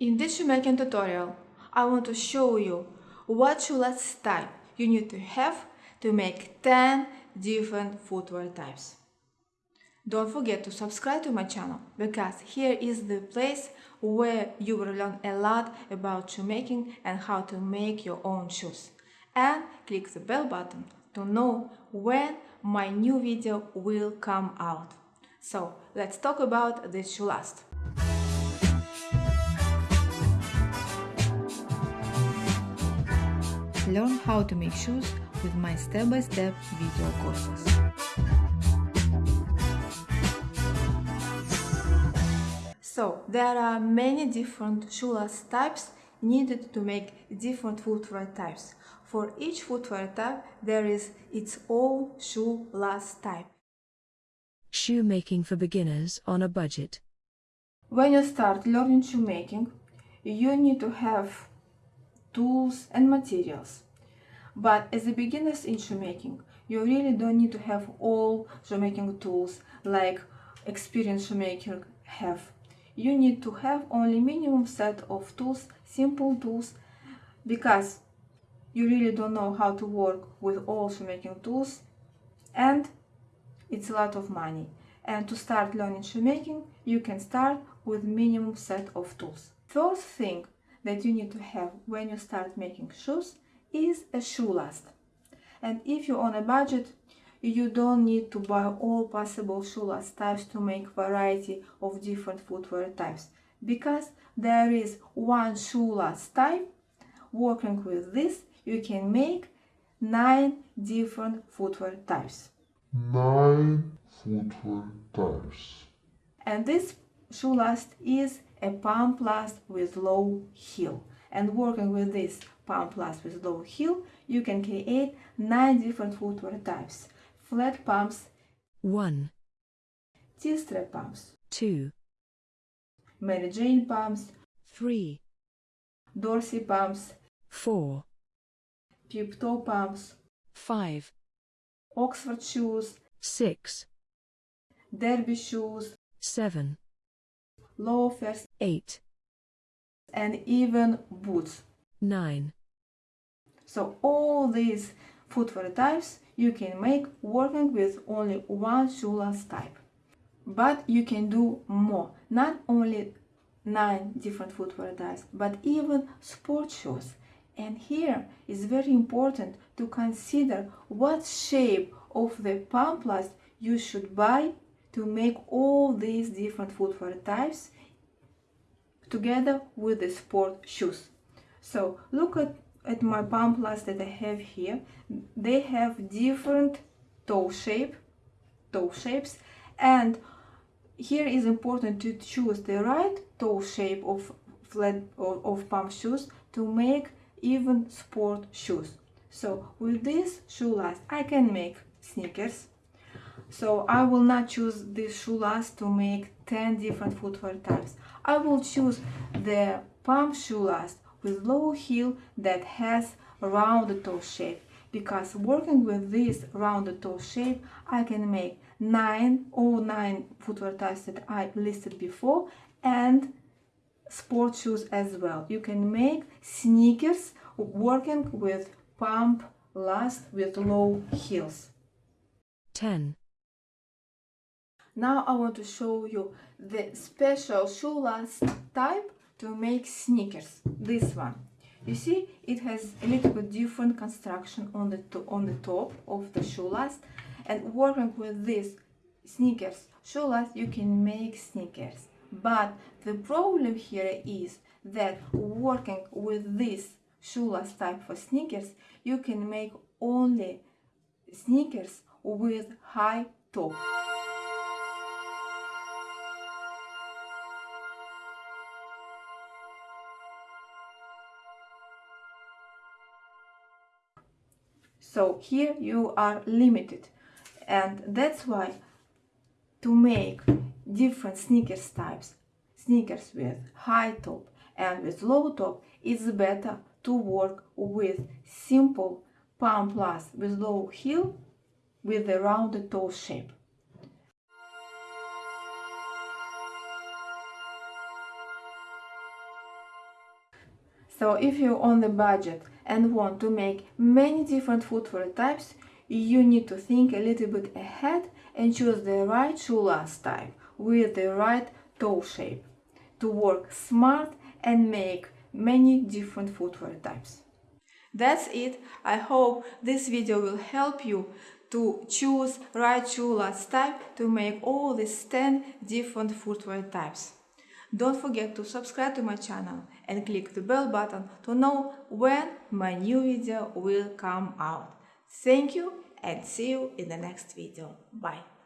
In this shoemaking tutorial, I want to show you what shoe last type you need to have to make 10 different footwear types. Don't forget to subscribe to my channel because here is the place where you will learn a lot about shoemaking and how to make your own shoes. And click the bell button to know when my new video will come out. So let's talk about this shoe last. Learn how to make shoes with my step-by-step -step video courses. So, there are many different shoe last types needed to make different footwear types. For each footwear type, there is its own shoe last type. Shoemaking for beginners on a budget. When you start learning shoemaking, you need to have tools and materials. But as a beginners in shoemaking, you really don't need to have all shoemaking tools like experienced shoemaker have. You need to have only minimum set of tools, simple tools, because you really don't know how to work with all shoemaking tools and it's a lot of money. And to start learning shoemaking, you can start with minimum set of tools. First thing that you need to have when you start making shoes is a shoe last. And if you're on a budget, you don't need to buy all possible shoe last types to make variety of different footwear types. Because there is one shoe last type working with this you can make nine different footwear types. Nine footwear types. And this shoe last is a pump last with low heel and working with this pump last with low heel you can create nine different footwear types. Flat pumps 1 T-strap pumps 2 Mary Jane pumps 3 d'Orsay pumps 4 peep toe pumps 5 Oxford shoes. 6 derby shoes. 7 loafers. 8 and even boots. 9 so all these footwear types you can make working with only one shoe last type. But you can do more. Not only nine different footwear types but even sport shoes. And here is very important to consider what shape of the pump last you should buy to make all these different footwear types together with the sport shoes so look at at my pump last that I have here, they have different toe shape, toe shapes, and here is important to choose the right toe shape of flat of pump shoes to make even sport shoes. So with this shoe last, I can make sneakers. So I will not choose this shoe last to make 10 different footwear types. I will choose the pump shoe last with low heel that has rounded toe shape because working with this rounded toe shape I can make nine or nine footwear types that I listed before and sport shoes as well. You can make sneakers working with pump last with low heels. 10 Now I want to show you the special shoe last type to make sneakers. This one. You see it has a little bit different construction on the on the top of the shoe last and working with this sneakers shoe last you can make sneakers. But the problem here is that working with this shoe last type for sneakers you can make only sneakers with high top so here you are limited. And that's why to make different sneakers types sneakers with high top and with low top it's better to work with simple pump last with low heel with a rounded toe shape So if you're on the budget and want to make many different footwear types, you need to think a little bit ahead and choose the right shoe last type with the right toe shape to work smart and make many different footwear types. That's it. I hope this video will help you to choose right shoe last type to make all these 10 different footwear types. Don't forget to subscribe to my channel and click the bell button to know when my new video will come out. Thank you and see you in the next video. Bye.